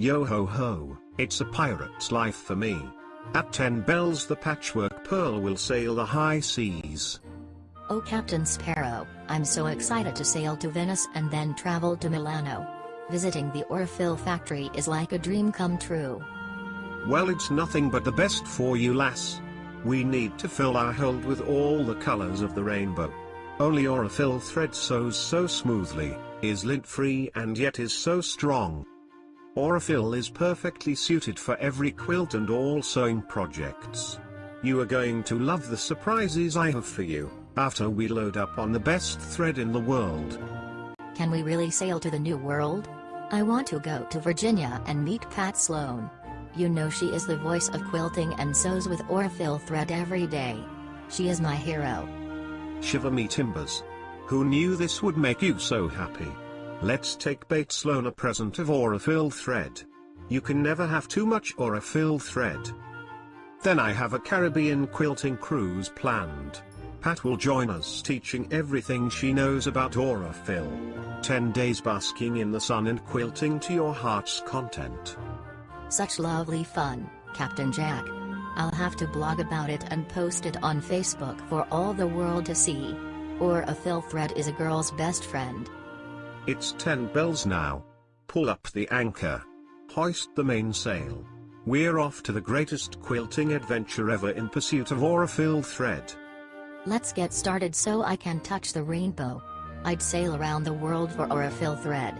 Yo ho ho, it's a pirate's life for me. At 10 bells the patchwork pearl will sail the high seas. Oh Captain Sparrow, I'm so excited to sail to Venice and then travel to Milano. Visiting the Aurifil factory is like a dream come true. Well it's nothing but the best for you lass. We need to fill our hold with all the colors of the rainbow. Only Aurifil thread sews so smoothly, is lint-free and yet is so strong. Aurifil is perfectly suited for every quilt and all sewing projects. You are going to love the surprises I have for you, after we load up on the best thread in the world. Can we really sail to the new world? I want to go to Virginia and meet Pat Sloan. You know she is the voice of quilting and sews with Aurifil thread every day. She is my hero. Shiver me timbers. Who knew this would make you so happy? Let's take Pat Sloan a present of Aurifil thread. You can never have too much Aurifil thread. Then I have a Caribbean quilting cruise planned. Pat will join us teaching everything she knows about Aurifil. 10 days basking in the sun and quilting to your heart's content. Such lovely fun, Captain Jack. I'll have to blog about it and post it on Facebook for all the world to see. Aurifil thread is a girl's best friend. It's 10 bells now. Pull up the anchor. Hoist the mainsail. We're off to the greatest quilting adventure ever in pursuit of Aurifil thread. Let's get started so I can touch the rainbow. I'd sail around the world for Aurifil thread.